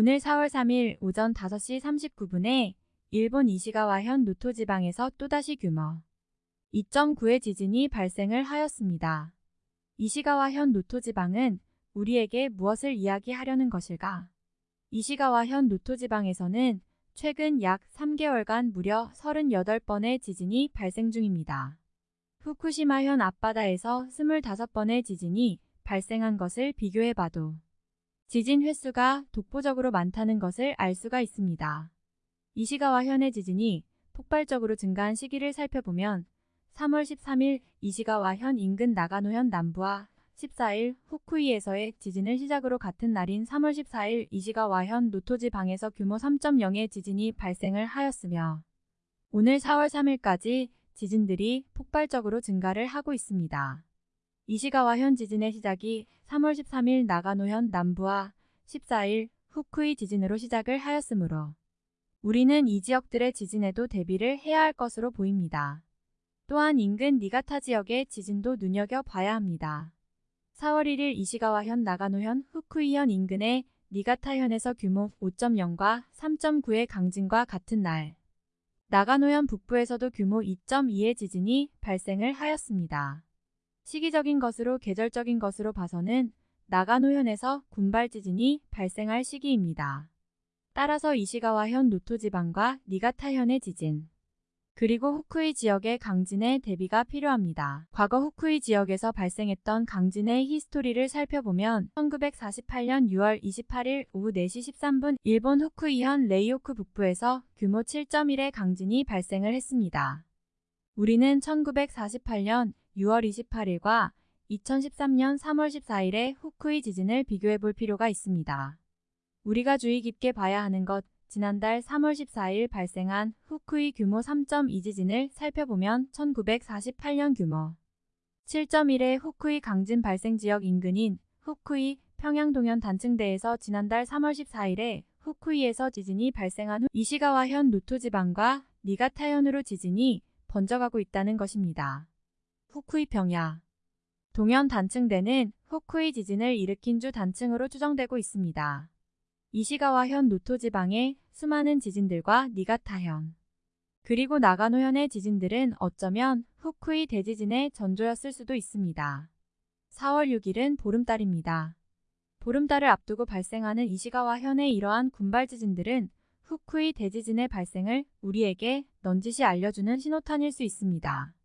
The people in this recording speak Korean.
오늘 4월 3일 오전 5시 39분에 일본 이시가와현 노토 지방에서 또다시 규모 2.9의 지진이 발생을 하였습니다. 이시가와현 노토 지방은 우리에게 무엇을 이야기하려는 것일까? 이시가와현 노토 지방에서는 최근 약 3개월간 무려 38번의 지진이 발생 중입니다. 후쿠시마현 앞바다에서 25번의 지진이 발생한 것을 비교해봐도 지진 횟수가 독보적으로 많다는 것을 알 수가 있습니다. 이시가와 현의 지진이 폭발적으로 증가한 시기를 살펴보면 3월 13일 이시가와 현 인근 나가노현 남부와 14일 후쿠이에서의 지진을 시작으로 같은 날인 3월 14일 이시가와 현 노토지 방에서 규모 3.0의 지진이 발생을 하였으며 오늘 4월 3일까지 지진들이 폭발적으로 증가를 하고 있습니다. 이시가와 현 지진의 시작이 3월 13일 나가노현 남부와 14일 후쿠이 지진으로 시작을 하였으므로 우리는 이 지역들의 지진에도 대비를 해야 할 것으로 보입니다. 또한 인근 니가타 지역의 지진도 눈여겨봐야 합니다. 4월 1일 이시가와현 나가노현 후쿠이현 인근의 니가타현에서 규모 5.0과 3.9의 강진과 같은 날 나가노현 북부에서도 규모 2.2의 지진이 발생을 하였습니다. 시기적인 것으로 계절적인 것으로 봐서는 나가노현에서 군발 지진이 발생할 시기입니다. 따라서 이시가와현 노토지방과 니가타현의 지진, 그리고 후쿠이 지역의 강진의 대비가 필요합니다. 과거 후쿠이 지역에서 발생했던 강진의 히스토리를 살펴보면 1948년 6월 28일 오후 4시 13분 일본 후쿠이현 레이오쿠 북부에서 규모 7.1의 강진이 발생을 했습니다. 우리는 1948년 6월 28일과 2013년 3월 14일의 후쿠이 지진을 비교해 볼 필요가 있습니다. 우리가 주의 깊게 봐야 하는 것, 지난달 3월 14일 발생한 후쿠이 규모 3.2 지진을 살펴보면 1948년 규모 7.1의 후쿠이 강진 발생 지역 인근인 후쿠이 평양동현 단층대에서 지난달 3월 14일에 후쿠이에서 지진이 발생한 후 이시가와현 노토 지방과 니가타현으로 지진이 번져가고 있다는 것입니다. 후쿠이 평야 동현 단층대는 후쿠이 지진을 일으킨 주 단층으로 추정되고 있습니다. 이시가와현 노토 지방의 수많은 지진들과 니가타현 그리고 나가노현의 지진들은 어쩌면 후쿠이 대지진의 전조였을 수도 있습니다. 4월 6일은 보름달입니다. 보름달을 앞두고 발생하는 이시가와 현의 이러한 군발 지진들은 후쿠이 대지진의 발생을 우리에게 넌지시 알려주는 신호탄일 수 있습니다.